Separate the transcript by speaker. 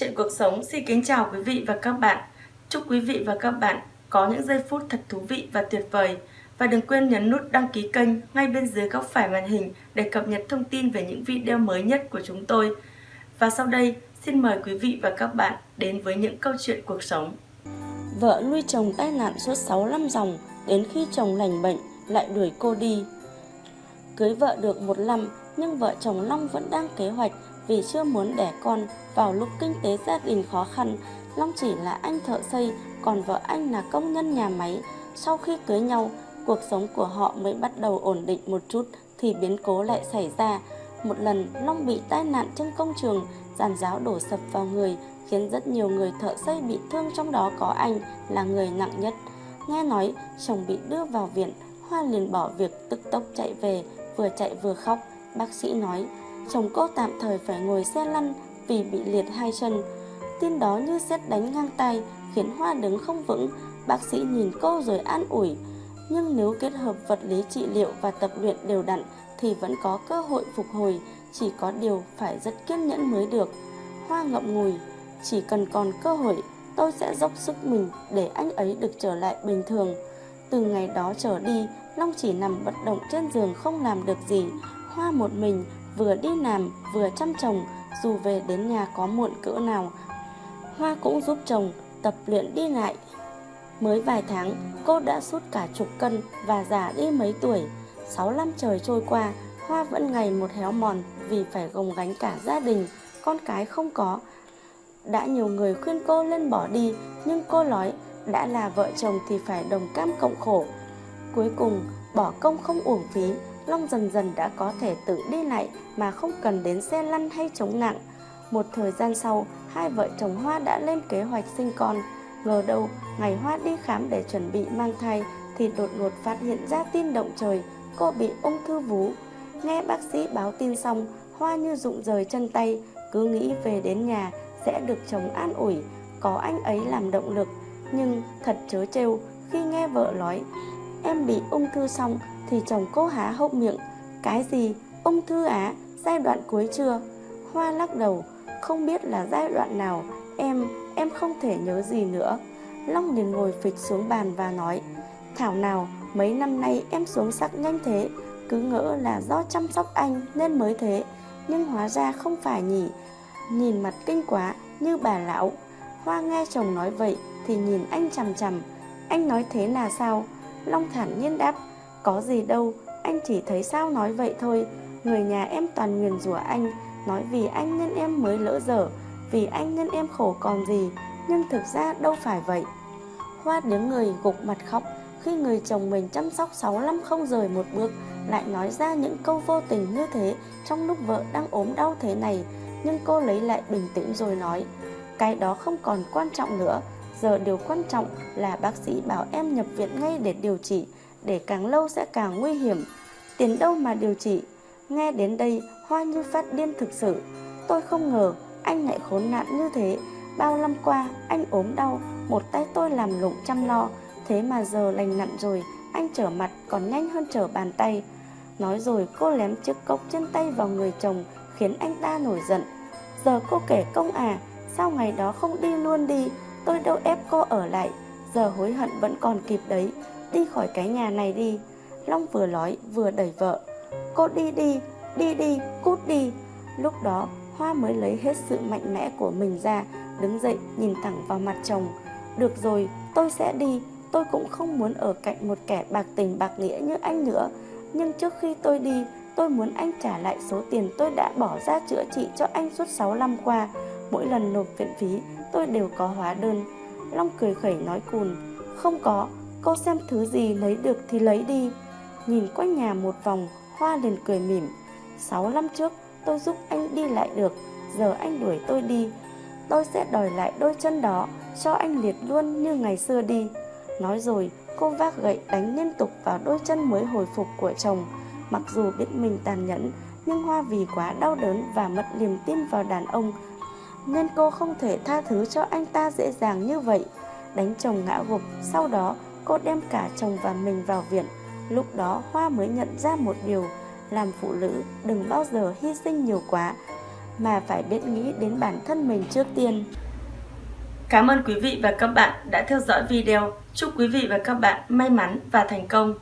Speaker 1: Chuyện cuộc sống xin kính chào quý vị và các bạn. Chúc quý vị và các bạn có những giây phút thật thú vị và tuyệt vời. Và đừng quên nhấn nút đăng ký kênh ngay bên dưới góc phải màn hình để cập nhật thông tin về những video mới nhất của chúng tôi. Và sau đây, xin mời quý vị và các bạn đến với những câu chuyện cuộc sống.
Speaker 2: Vợ nuôi chồng tai nạn suốt 6 năm dòng, đến khi chồng lành bệnh lại đuổi cô đi. Cưới vợ được một năm, nhưng vợ chồng Long vẫn đang kế hoạch vì chưa muốn đẻ con vào lúc kinh tế gia đình khó khăn. Long chỉ là anh thợ xây, còn vợ anh là công nhân nhà máy. Sau khi cưới nhau, cuộc sống của họ mới bắt đầu ổn định một chút thì biến cố lại xảy ra. Một lần, Long bị tai nạn trên công trường, giàn giáo đổ sập vào người, khiến rất nhiều người thợ xây bị thương trong đó có anh là người nặng nhất. Nghe nói chồng bị đưa vào viện, Hoa liền bỏ việc tức tốc chạy về, vừa chạy vừa khóc. Bác sĩ nói, chồng cô tạm thời phải ngồi xe lăn vì bị liệt hai chân. Tin đó như xét đánh ngang tay, khiến Hoa đứng không vững. Bác sĩ nhìn cô rồi an ủi. Nhưng nếu kết hợp vật lý trị liệu và tập luyện đều đặn thì vẫn có cơ hội phục hồi, chỉ có điều phải rất kiên nhẫn mới được. Hoa ngậm ngùi, chỉ cần còn cơ hội, tôi sẽ dốc sức mình để anh ấy được trở lại bình thường. Từ ngày đó trở đi, Long chỉ nằm bất động trên giường không làm được gì. Hoa một mình, vừa đi làm, vừa chăm chồng, dù về đến nhà có muộn cỡ nào. Hoa cũng giúp chồng tập luyện đi lại. Mới vài tháng, cô đã sút cả chục cân và già đi mấy tuổi. Sáu năm trời trôi qua, Hoa vẫn ngày một héo mòn vì phải gồng gánh cả gia đình, con cái không có. Đã nhiều người khuyên cô lên bỏ đi, nhưng cô nói đã là vợ chồng thì phải đồng cam cộng khổ. Cuối cùng, bỏ công không uổng phí, Long dần dần đã có thể tự đi lại mà không cần đến xe lăn hay chống nặng. Một thời gian sau, hai vợ chồng Hoa đã lên kế hoạch sinh con. Ngờ đâu, ngày Hoa đi khám để chuẩn bị mang thai thì đột ngột phát hiện ra tin động trời, cô bị ung thư vú. Nghe bác sĩ báo tin xong, Hoa như rụng rời chân tay, cứ nghĩ về đến nhà sẽ được chồng an ủi, có anh ấy làm động lực. Nhưng thật chớ trêu khi nghe vợ nói, em bị ung thư xong thì chồng cô há hốc miệng. Cái gì? Ung thư á? Giai đoạn cuối chưa? Hoa lắc đầu, không biết là giai đoạn nào, em, em không thể nhớ gì nữa. Long liền ngồi phịch xuống bàn và nói, Thảo nào, mấy năm nay em xuống sắc nhanh thế, cứ ngỡ là do chăm sóc anh nên mới thế, nhưng hóa ra không phải nhỉ. Nhìn mặt kinh quá, như bà lão. Hoa nghe chồng nói vậy thì nhìn anh chằm chằm. Anh nói thế là sao? Long thản nhiên đáp, có gì đâu, anh chỉ thấy sao nói vậy thôi. Người nhà em toàn nguyền rủa anh, nói vì anh nên em mới lỡ dở, vì anh nên em khổ còn gì, nhưng thực ra đâu phải vậy. Hoa đứng người gục mặt khóc khi người chồng mình chăm sóc 6 năm không rời một bước lại nói ra những câu vô tình như thế trong lúc vợ đang ốm đau thế này. Nhưng cô lấy lại bình tĩnh rồi nói, cái đó không còn quan trọng nữa, giờ điều quan trọng là bác sĩ bảo em nhập viện ngay để điều trị, để càng lâu sẽ càng nguy hiểm. Tiền đâu mà điều trị? Nghe đến đây, Hoa như phát điên thực sự. Tôi không ngờ anh lại khốn nạn như thế. Bao năm qua, anh ốm đau, một tay tôi làm lụng chăm lo. Thế mà giờ lành nặng rồi, anh trở mặt còn nhanh hơn trở bàn tay. Nói rồi cô lém chiếc cốc trên tay vào người chồng, khiến anh ta nổi giận. Giờ cô kể công à, sao ngày đó không đi luôn đi, tôi đâu ép cô ở lại. Giờ hối hận vẫn còn kịp đấy, đi khỏi cái nhà này đi. Long vừa nói vừa đẩy vợ. Cô đi đi, đi đi, cút đi. Lúc đó Hoa mới lấy hết sự mạnh mẽ của mình ra, đứng dậy nhìn thẳng vào mặt chồng. Được rồi, tôi sẽ đi, tôi cũng không muốn ở cạnh một kẻ bạc tình bạc nghĩa như anh nữa. Nhưng trước khi tôi đi, tôi muốn anh trả lại số tiền tôi đã bỏ ra chữa trị cho anh suốt 6 năm qua. Mỗi lần nộp viện phí, tôi đều có hóa đơn. Long cười khẩy nói cùn, không có, cô xem thứ gì lấy được thì lấy đi. Nhìn quanh nhà một vòng, Hoa liền cười mỉm. 6 năm trước, tôi giúp anh đi lại được, giờ anh đuổi tôi đi. Tôi sẽ đòi lại đôi chân đó, cho anh liệt luôn như ngày xưa đi. Nói rồi, cô vác gậy đánh liên tục vào đôi chân mới hồi phục của chồng. Mặc dù biết mình tàn nhẫn, nhưng Hoa vì quá đau đớn và mất niềm tin vào đàn ông, nên cô không thể tha thứ cho anh ta dễ dàng như vậy. Đánh chồng ngã gục, sau đó cô đem cả chồng và mình vào viện. Lúc đó Hoa mới nhận ra một điều, làm phụ nữ đừng bao giờ hy sinh nhiều quá.
Speaker 3: mà phải biết nghĩ đến bản thân mình trước tiên.
Speaker 2: Cảm ơn quý vị và các bạn đã theo dõi video. Chúc quý vị và các bạn may mắn và thành công.